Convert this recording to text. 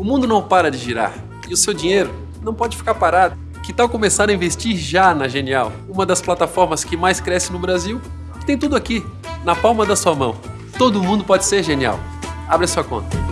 O mundo não para de girar e o seu dinheiro não pode ficar parado. Que tal começar a investir já na Genial, uma das plataformas que mais cresce no Brasil? Tem tudo aqui, na palma da sua mão. Todo mundo pode ser genial. Abre sua conta.